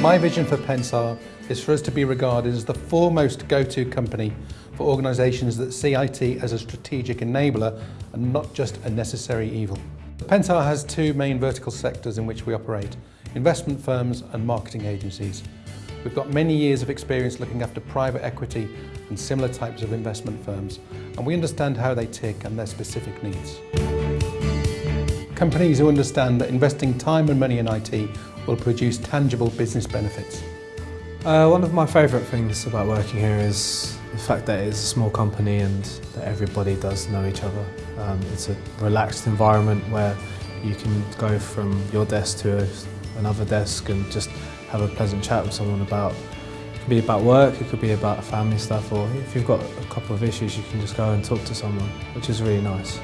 My vision for Pensar is for us to be regarded as the foremost go-to company for organisations that see IT as a strategic enabler and not just a necessary evil. Pensar has two main vertical sectors in which we operate, investment firms and marketing agencies. We've got many years of experience looking after private equity and similar types of investment firms, and we understand how they tick and their specific needs. Companies who understand that investing time and money in IT will produce tangible business benefits. Uh, one of my favourite things about working here is the fact that it's a small company and that everybody does know each other. Um, it's a relaxed environment where you can go from your desk to another desk and just have a pleasant chat with someone about it could be about work, it could be about family stuff or if you've got a couple of issues you can just go and talk to someone, which is really nice.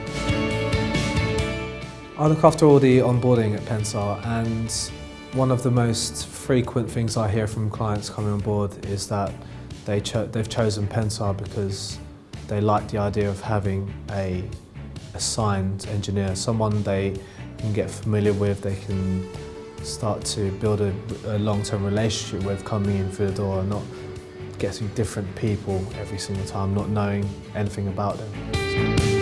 I look after all the onboarding at Pensar and one of the most frequent things I hear from clients coming on board is that they cho they've chosen Pensar because they like the idea of having a assigned engineer, someone they can get familiar with, they can start to build a, a long-term relationship with coming in through the door and not getting different people every single time, not knowing anything about them.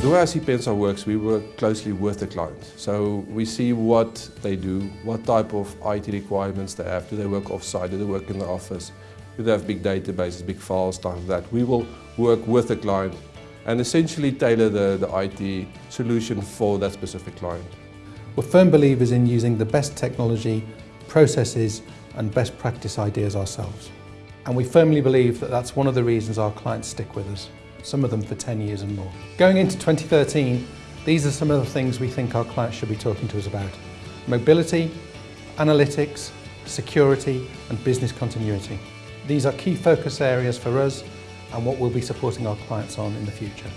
The way I see Pensar works, we work closely with the client. So we see what they do, what type of IT requirements they have. Do they work off-site? Do they work in the office? Do they have big databases, big files, stuff like that? We will work with the client and essentially tailor the, the IT solution for that specific client. We're firm believers in using the best technology, processes and best practice ideas ourselves. And we firmly believe that that's one of the reasons our clients stick with us some of them for 10 years and more. Going into 2013, these are some of the things we think our clients should be talking to us about. Mobility, analytics, security and business continuity. These are key focus areas for us and what we'll be supporting our clients on in the future.